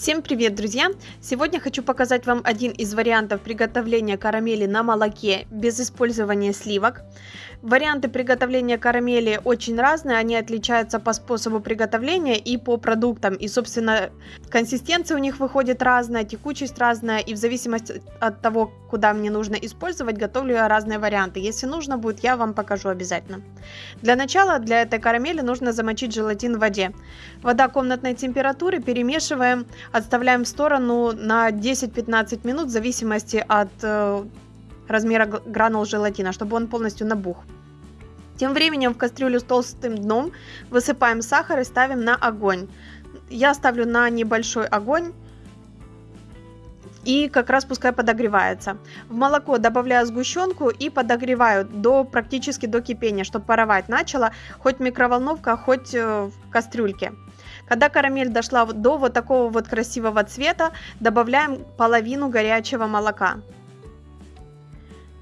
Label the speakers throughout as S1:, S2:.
S1: Всем привет, друзья! Сегодня хочу показать вам один из вариантов приготовления карамели на молоке без использования сливок. Варианты приготовления карамели очень разные, они отличаются по способу приготовления и по продуктам. И, собственно, консистенция у них выходит разная, текучесть разная, и в зависимости от того, куда мне нужно использовать, готовлю я разные варианты. Если нужно будет, я вам покажу обязательно. Для начала для этой карамели нужно замочить желатин в воде. Вода комнатной температуры, перемешиваем, отставляем в сторону на 10-15 минут в зависимости от э, размера гранул желатина, чтобы он полностью набух. Тем временем в кастрюлю с толстым дном высыпаем сахар и ставим на огонь. Я ставлю на небольшой огонь и как раз пускай подогревается. В молоко добавляю сгущенку и подогреваю до практически до кипения, чтобы паровать начало, хоть микроволновка, хоть э, в кастрюльке. Когда карамель дошла до вот такого вот красивого цвета, добавляем половину горячего молока.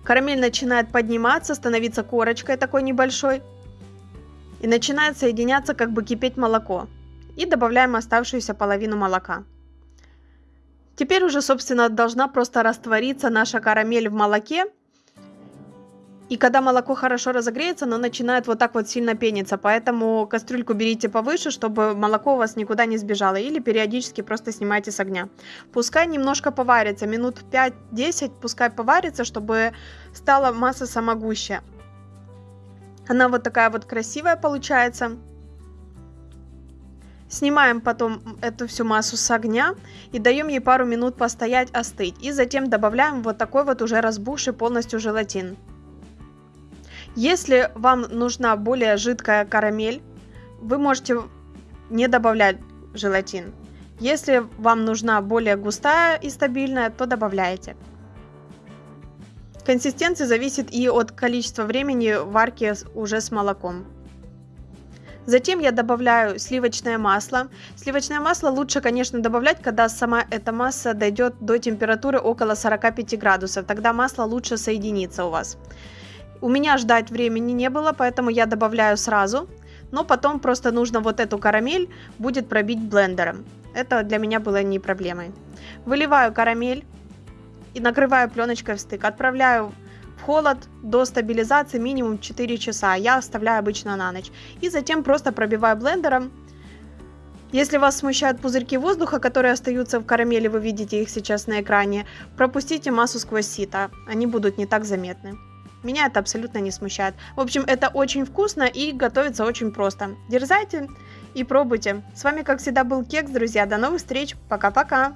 S1: Карамель начинает подниматься, становиться корочкой такой небольшой. И начинает соединяться, как бы кипеть молоко. И добавляем оставшуюся половину молока. Теперь уже, собственно, должна просто раствориться наша карамель в молоке. И когда молоко хорошо разогреется, оно начинает вот так вот сильно пениться. Поэтому кастрюльку берите повыше, чтобы молоко у вас никуда не сбежало. Или периодически просто снимайте с огня. Пускай немножко поварится, минут 5-10 пускай поварится, чтобы стала масса самогущая. Она вот такая вот красивая получается. Снимаем потом эту всю массу с огня и даем ей пару минут постоять, остыть. И затем добавляем вот такой вот уже разбухший полностью желатин. Если вам нужна более жидкая карамель, вы можете не добавлять желатин. Если вам нужна более густая и стабильная, то добавляете. Консистенция зависит и от количества времени варки уже с молоком. Затем я добавляю сливочное масло. Сливочное масло лучше, конечно, добавлять, когда сама эта масса дойдет до температуры около 45 градусов. Тогда масло лучше соединится у вас. У меня ждать времени не было, поэтому я добавляю сразу. Но потом просто нужно вот эту карамель будет пробить блендером. Это для меня было не проблемой. Выливаю карамель и накрываю пленочкой в стык. Отправляю в холод до стабилизации минимум 4 часа. Я оставляю обычно на ночь. И затем просто пробиваю блендером. Если вас смущают пузырьки воздуха, которые остаются в карамели, вы видите их сейчас на экране, пропустите массу сквозь сито. Они будут не так заметны. Меня это абсолютно не смущает. В общем, это очень вкусно и готовится очень просто. Дерзайте и пробуйте. С вами, как всегда, был Кекс, друзья. До новых встреч. Пока-пока.